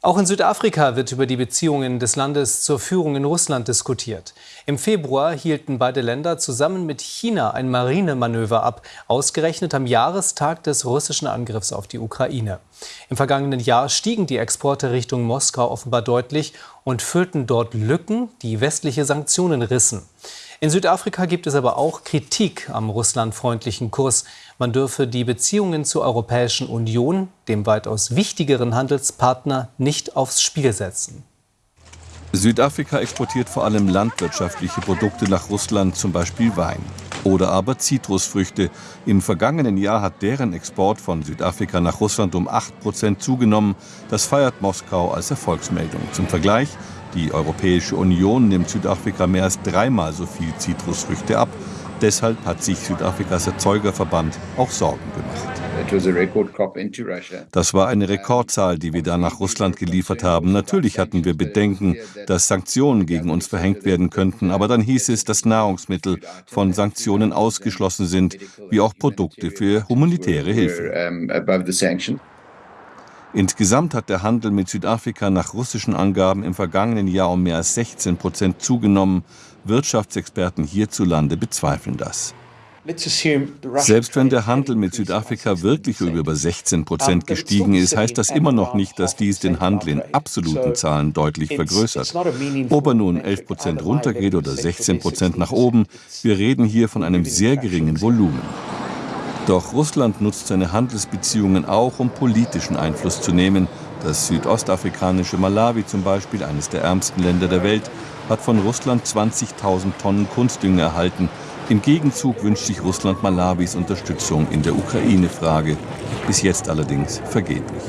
Auch in Südafrika wird über die Beziehungen des Landes zur Führung in Russland diskutiert. Im Februar hielten beide Länder zusammen mit China ein Marinemanöver ab, ausgerechnet am Jahrestag des russischen Angriffs auf die Ukraine. Im vergangenen Jahr stiegen die Exporte Richtung Moskau offenbar deutlich und füllten dort Lücken, die westliche Sanktionen rissen. In Südafrika gibt es aber auch Kritik am russlandfreundlichen Kurs. Man dürfe die Beziehungen zur Europäischen Union, dem weitaus wichtigeren Handelspartner, nicht aufs Spiel setzen. Südafrika exportiert vor allem landwirtschaftliche Produkte nach Russland, zum Beispiel Wein oder aber Zitrusfrüchte. Im vergangenen Jahr hat deren Export von Südafrika nach Russland um 8% zugenommen. Das feiert Moskau als Erfolgsmeldung. Zum Vergleich, die Europäische Union nimmt Südafrika mehr als dreimal so viel Zitrusfrüchte ab. Deshalb hat sich Südafrikas Erzeugerverband auch Sorgen gemacht. Das war eine Rekordzahl, die wir da nach Russland geliefert haben. Natürlich hatten wir Bedenken, dass Sanktionen gegen uns verhängt werden könnten, aber dann hieß es, dass Nahrungsmittel von Sanktionen ausgeschlossen sind, wie auch Produkte für humanitäre Hilfe. Insgesamt hat der Handel mit Südafrika nach russischen Angaben im vergangenen Jahr um mehr als 16 Prozent zugenommen. Wirtschaftsexperten hierzulande bezweifeln das. Selbst wenn der Handel mit Südafrika wirklich um über 16 Prozent gestiegen ist, heißt das immer noch nicht, dass dies den Handel in absoluten Zahlen deutlich vergrößert. Ob er nun 11 Prozent runtergeht oder 16 Prozent nach oben, wir reden hier von einem sehr geringen Volumen. Doch Russland nutzt seine Handelsbeziehungen auch, um politischen Einfluss zu nehmen. Das südostafrikanische Malawi zum Beispiel, eines der ärmsten Länder der Welt, hat von Russland 20.000 Tonnen Kunstdünger erhalten. Im Gegenzug wünscht sich Russland Malawis Unterstützung in der Ukraine-Frage. Bis jetzt allerdings vergeblich.